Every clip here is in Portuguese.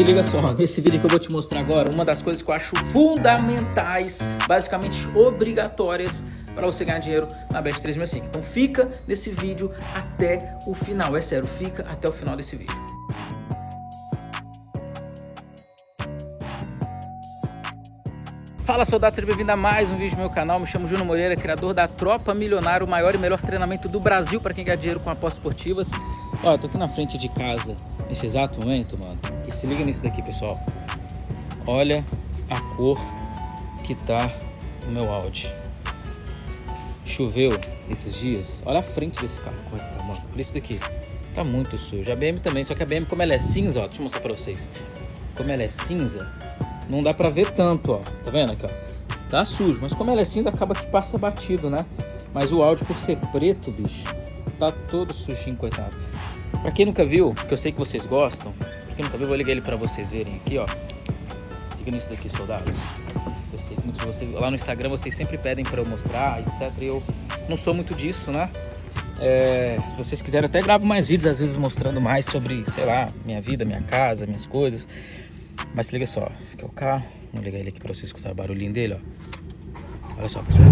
Se liga só, nesse vídeo que eu vou te mostrar agora, uma das coisas que eu acho fundamentais, basicamente obrigatórias para você ganhar dinheiro na Bet 365. Então fica nesse vídeo até o final, é sério, fica até o final desse vídeo. Fala soldados, seja bem-vindo a mais um vídeo do meu canal, me chamo Júnior Moreira, criador da Tropa Milionário, o maior e melhor treinamento do Brasil para quem ganha dinheiro com apostas esportivas. Ó, eu tô aqui na frente de casa nesse exato momento, mano, e se liga nisso daqui, pessoal. Olha a cor que tá o meu Audi. Choveu esses dias. Olha a frente desse carro, como é que tá, mano. Olha isso daqui. Tá muito sujo. A BM também, só que a BM, como ela é cinza, ó, deixa eu mostrar pra vocês. Como ela é cinza, não dá pra ver tanto, ó. Tá vendo aqui, ó? Tá sujo, mas como ela é cinza, acaba que passa batido, né? Mas o Audi, por ser preto, bicho, tá todo sujinho, coitado. Pra quem nunca viu, que eu sei que vocês gostam, quem nunca viu, vou ligar ele pra vocês verem aqui, ó. Siga nisso daqui, soldados. Eu sei que muitos de vocês, lá no Instagram, vocês sempre pedem pra eu mostrar, etc. E eu não sou muito disso, né? É, se vocês quiserem, até gravo mais vídeos, às vezes mostrando mais sobre, sei lá, minha vida, minha casa, minhas coisas. Mas se liga só, esse aqui é o carro. Vou ligar ele aqui pra vocês escutar o barulhinho dele, ó. Olha só, pessoal.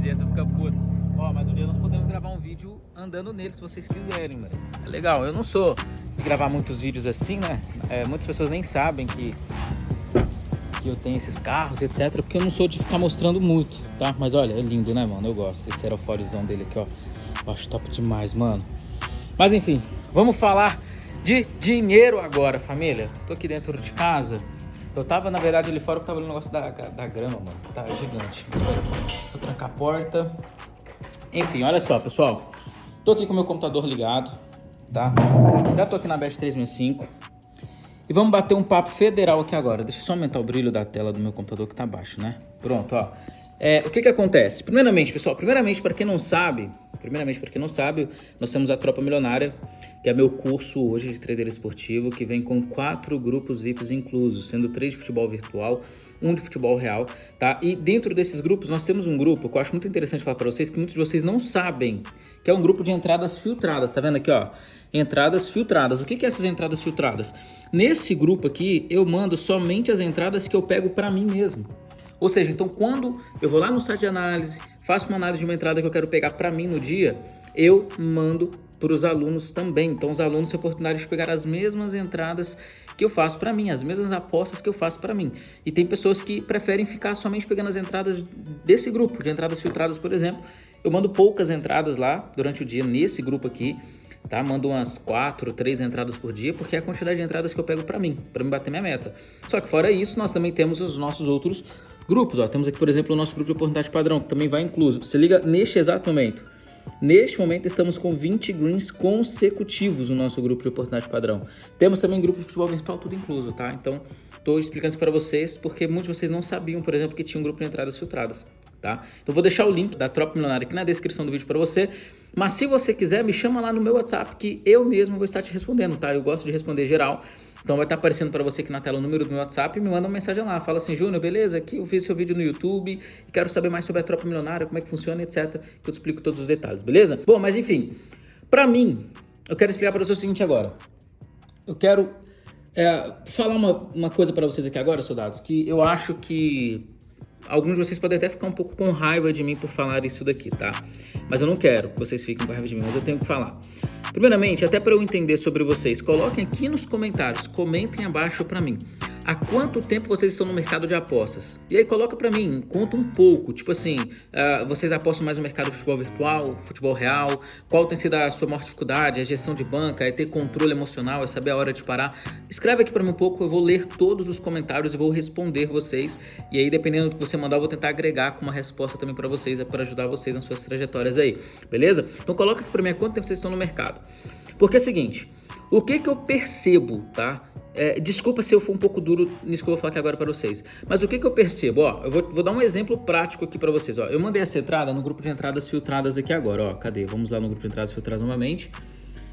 A vizinhança fica puta. Ó, mas um dia nós podemos gravar um vídeo andando nele, se vocês quiserem, mano. É legal, eu não sou de gravar muitos vídeos assim, né? É, muitas pessoas nem sabem que, que eu tenho esses carros, etc. Porque eu não sou de ficar mostrando muito, tá? Mas olha, é lindo, né, mano? Eu gosto. Esse aerofólizão dele aqui, ó. Eu acho top demais, mano. Mas enfim, vamos falar de dinheiro agora, família. Tô aqui dentro de casa. Eu tava, na verdade, ali fora, eu tava no negócio da, da grama, mano. Tá gigante. Vou trancar a porta. Enfim, olha só, pessoal. Tô aqui com o meu computador ligado, tá? Já tô aqui na Bet 365. E vamos bater um papo federal aqui agora. Deixa eu só aumentar o brilho da tela do meu computador que tá baixo, né? Pronto, ó. É, o que que acontece? Primeiramente, pessoal, primeiramente, para quem não sabe, primeiramente, para quem não sabe, nós temos a Tropa Milionária, que é meu curso hoje de trader esportivo, que vem com quatro grupos VIPs inclusos, sendo três de futebol virtual, um de futebol real, tá? E dentro desses grupos nós temos um grupo que eu acho muito interessante falar para vocês, que muitos de vocês não sabem, que é um grupo de entradas filtradas, tá vendo aqui, ó? Entradas filtradas. O que, que é essas entradas filtradas? Nesse grupo aqui, eu mando somente as entradas que eu pego para mim mesmo. Ou seja, então quando eu vou lá no site de análise, faço uma análise de uma entrada que eu quero pegar para mim no dia, eu mando para os alunos também. Então, os alunos têm a oportunidade de pegar as mesmas entradas que eu faço para mim, as mesmas apostas que eu faço para mim. E tem pessoas que preferem ficar somente pegando as entradas desse grupo, de entradas filtradas, por exemplo. Eu mando poucas entradas lá durante o dia nesse grupo aqui, tá? Mando umas quatro, três entradas por dia, porque é a quantidade de entradas que eu pego para mim, para me bater minha meta. Só que fora isso, nós também temos os nossos outros grupos, ó. Temos aqui, por exemplo, o nosso grupo de oportunidade padrão, que também vai incluso. Você liga neste exato momento. Neste momento estamos com 20 greens consecutivos no nosso grupo de oportunidade padrão. Temos também grupo de futebol virtual tudo incluso, tá? Então, estou explicando isso para vocês porque muitos de vocês não sabiam, por exemplo, que tinha um grupo de entradas filtradas, tá? Então, vou deixar o link da Tropa Milionária aqui na descrição do vídeo para você. Mas se você quiser, me chama lá no meu WhatsApp que eu mesmo vou estar te respondendo, tá? Eu gosto de responder geral. Então vai estar aparecendo para você aqui na tela o número do meu WhatsApp e me manda uma mensagem lá. Fala assim, Júnior, beleza? Aqui eu vi seu vídeo no YouTube e quero saber mais sobre a tropa milionária, como é que funciona, etc. Que eu te explico todos os detalhes, beleza? Bom, mas enfim, para mim, eu quero explicar para você o seguinte agora. Eu quero é, falar uma, uma coisa para vocês aqui agora, soldados, que eu acho que alguns de vocês podem até ficar um pouco com raiva de mim por falar isso daqui, tá? Mas eu não quero que vocês fiquem com raiva de mim, mas eu tenho que falar. Primeiramente, até para eu entender sobre vocês, coloquem aqui nos comentários, comentem abaixo para mim há quanto tempo vocês estão no mercado de apostas? E aí coloca para mim, conta um pouco, tipo assim, uh, vocês apostam mais no mercado de futebol virtual, futebol real, qual tem sido a sua maior dificuldade, a gestão de banca, é ter controle emocional, é saber a hora de parar? Escreve aqui para mim um pouco, eu vou ler todos os comentários e vou responder vocês, e aí dependendo do que você mandar, eu vou tentar agregar com uma resposta também para vocês, é para ajudar vocês nas suas trajetórias aí, beleza? Então coloca aqui para mim há quanto tempo vocês estão no mercado. Porque é o seguinte, o que que eu percebo, tá? É, desculpa se eu for um pouco duro nisso que eu vou falar aqui agora para vocês. Mas o que, que eu percebo? Ó, eu vou, vou dar um exemplo prático aqui para vocês. Ó, eu mandei essa entrada no grupo de entradas filtradas aqui agora. Ó, cadê? Vamos lá no grupo de entradas filtradas novamente.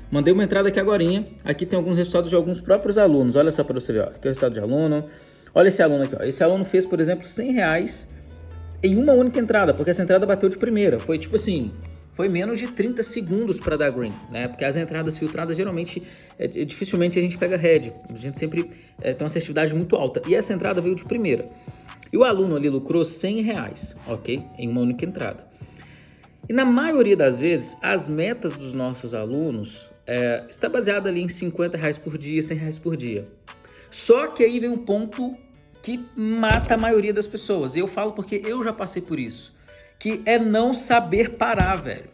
Mandei uma entrada aqui agora. Aqui tem alguns resultados de alguns próprios alunos. Olha só para você ver. Ó. Aqui é o resultado de aluno. Olha esse aluno aqui. Ó. Esse aluno fez, por exemplo, 100 reais em uma única entrada, porque essa entrada bateu de primeira. Foi tipo assim, foi menos de 30 segundos para dar green, né? Porque as entradas filtradas geralmente, é, é, dificilmente a gente pega red. A gente sempre é, tem uma assertividade muito alta. E essa entrada veio de primeira. E o aluno ali lucrou 100 reais, ok? Em uma única entrada. E na maioria das vezes, as metas dos nossos alunos é, está baseada ali em 50 reais por dia, 100 reais por dia. Só que aí vem um ponto que mata a maioria das pessoas. E eu falo porque eu já passei por isso. Que é não saber parar, velho.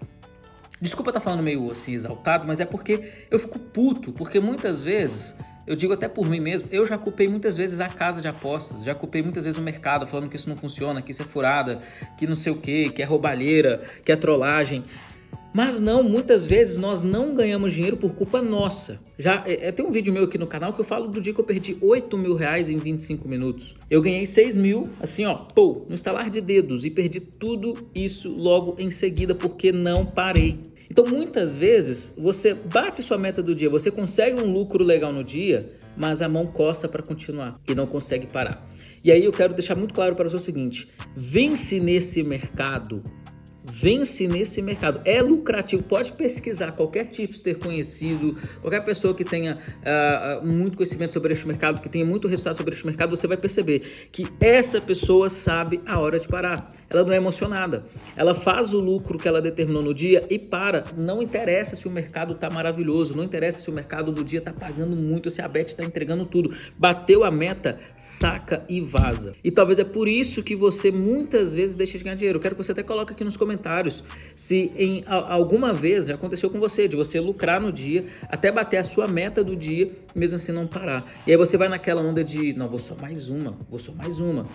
Desculpa estar tá falando meio assim exaltado, mas é porque eu fico puto. Porque muitas vezes, eu digo até por mim mesmo, eu já culpei muitas vezes a casa de apostas. Já culpei muitas vezes o mercado falando que isso não funciona, que isso é furada, que não sei o que, que é roubalheira, que é trollagem. Mas não, muitas vezes nós não ganhamos dinheiro por culpa nossa. Já é, é, tem um vídeo meu aqui no canal que eu falo do dia que eu perdi 8 mil reais em 25 minutos. Eu ganhei 6 mil, assim ó, pô, no estalar de dedos e perdi tudo isso logo em seguida porque não parei. Então muitas vezes você bate sua meta do dia, você consegue um lucro legal no dia, mas a mão coça para continuar e não consegue parar. E aí eu quero deixar muito claro para você o seguinte, vence nesse mercado vence nesse mercado. É lucrativo, pode pesquisar qualquer tipster conhecido, qualquer pessoa que tenha uh, muito conhecimento sobre este mercado, que tenha muito resultado sobre este mercado, você vai perceber que essa pessoa sabe a hora de parar. Ela não é emocionada. Ela faz o lucro que ela determinou no dia e para. Não interessa se o mercado está maravilhoso, não interessa se o mercado do dia está pagando muito, se a Bet está entregando tudo. Bateu a meta, saca e vaza. E talvez é por isso que você muitas vezes deixa de ganhar dinheiro. Eu quero que você até coloque aqui nos comentários comentários se em alguma vez já aconteceu com você, de você lucrar no dia, até bater a sua meta do dia, mesmo assim não parar. E aí você vai naquela onda de, não, vou só mais uma, vou só mais uma.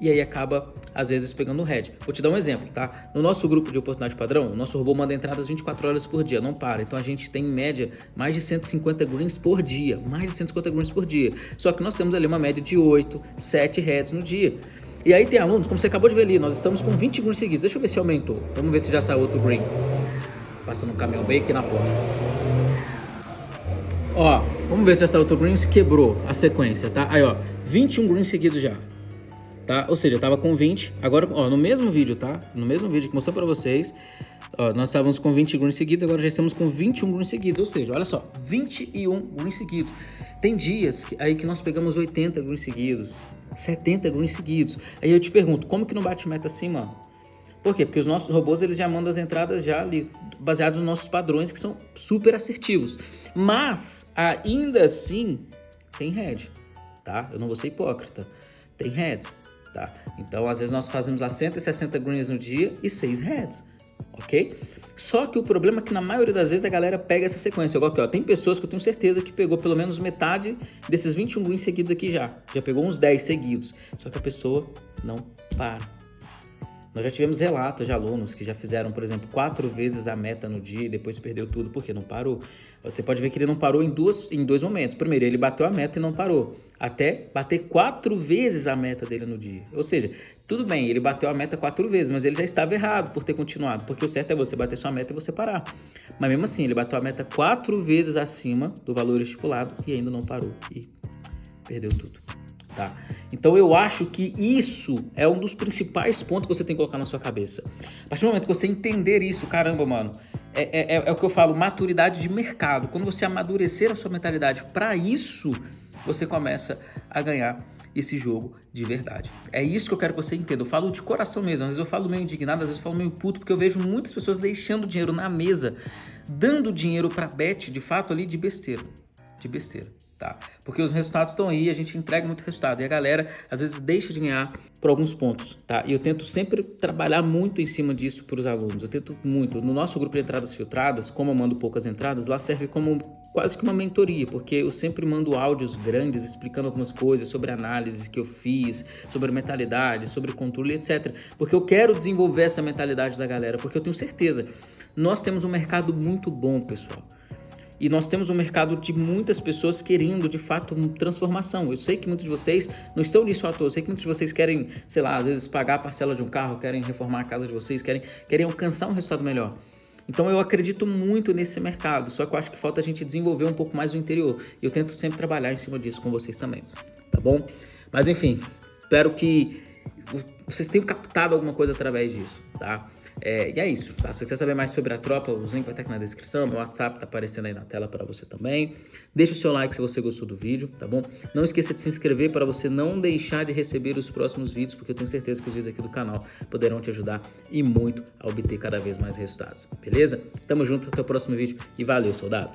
E aí acaba, às vezes, pegando o head. Vou te dar um exemplo, tá? No nosso grupo de oportunidade padrão, o nosso robô manda entradas 24 horas por dia, não para. Então a gente tem, em média, mais de 150 greens por dia. Mais de 150 greens por dia. Só que nós temos ali uma média de 8, 7 heads no dia. E aí tem alunos, como você acabou de ver ali, nós estamos com 20 greens seguidos. Deixa eu ver se aumentou. Vamos ver se já saiu outro green. Passando um caminhão bem aqui na porta. Ó, vamos ver se essa outro green quebrou a sequência, tá? Aí, ó, 21 greens seguidos já. Tá? Ou seja, eu tava com 20. Agora, ó, no mesmo vídeo, tá? No mesmo vídeo que mostrou pra vocês, ó, nós estávamos com 20 greens seguidos, agora já estamos com 21 greens seguidos. Ou seja, olha só, 21 greens seguidos. Tem dias que, aí que nós pegamos 80 greens seguidos. 70 greens seguidos. Aí eu te pergunto, como que não bate meta assim, mano? Por quê? Porque os nossos robôs eles já mandam as entradas já ali, baseados nos nossos padrões que são super assertivos. Mas, ainda assim, tem head, tá? Eu não vou ser hipócrita. Tem heads, tá? Então, às vezes nós fazemos lá 160 greens no dia e 6 heads, ok? Só que o problema é que na maioria das vezes a galera pega essa sequência. Igual aqui, ó, tem pessoas que eu tenho certeza que pegou pelo menos metade desses 21 greens seguidos aqui já. Já pegou uns 10 seguidos. Só que a pessoa não para. Nós já tivemos relatos de alunos que já fizeram, por exemplo, quatro vezes a meta no dia e depois perdeu tudo porque não parou. Você pode ver que ele não parou em, duas, em dois momentos. Primeiro, ele bateu a meta e não parou. Até bater quatro vezes a meta dele no dia. Ou seja, tudo bem, ele bateu a meta quatro vezes, mas ele já estava errado por ter continuado. Porque o certo é você bater sua meta e você parar. Mas mesmo assim, ele bateu a meta quatro vezes acima do valor estipulado e ainda não parou. E perdeu tudo tá? Então eu acho que isso é um dos principais pontos que você tem que colocar na sua cabeça. A partir do momento que você entender isso, caramba, mano, é, é, é, é o que eu falo, maturidade de mercado. Quando você amadurecer a sua mentalidade para isso, você começa a ganhar esse jogo de verdade. É isso que eu quero que você entenda. Eu falo de coração mesmo. Às vezes eu falo meio indignado, às vezes eu falo meio puto, porque eu vejo muitas pessoas deixando dinheiro na mesa, dando dinheiro para bet, de fato, ali de besteira. De besteira tá? Porque os resultados estão aí, a gente entrega muito resultado e a galera às vezes deixa de ganhar por alguns pontos, tá? E eu tento sempre trabalhar muito em cima disso para os alunos, eu tento muito. No nosso grupo de entradas filtradas, como eu mando poucas entradas, lá serve como quase que uma mentoria, porque eu sempre mando áudios grandes explicando algumas coisas sobre análises que eu fiz, sobre mentalidade, sobre controle, etc. Porque eu quero desenvolver essa mentalidade da galera, porque eu tenho certeza, nós temos um mercado muito bom, pessoal. E nós temos um mercado de muitas pessoas querendo, de fato, transformação. Eu sei que muitos de vocês não estão nisso à toa. Eu sei que muitos de vocês querem, sei lá, às vezes pagar a parcela de um carro, querem reformar a casa de vocês, querem, querem alcançar um resultado melhor. Então eu acredito muito nesse mercado, só que eu acho que falta a gente desenvolver um pouco mais o interior. E eu tento sempre trabalhar em cima disso com vocês também, tá bom? Mas enfim, espero que vocês tenham captado alguma coisa através disso, tá? É, e é isso, tá? Se você quiser saber mais sobre a tropa, os links vai estar aqui na descrição, meu WhatsApp tá aparecendo aí na tela para você também. Deixa o seu like se você gostou do vídeo, tá bom? Não esqueça de se inscrever para você não deixar de receber os próximos vídeos, porque eu tenho certeza que os vídeos aqui do canal poderão te ajudar e muito a obter cada vez mais resultados, beleza? Tamo junto, até o próximo vídeo e valeu, soldado!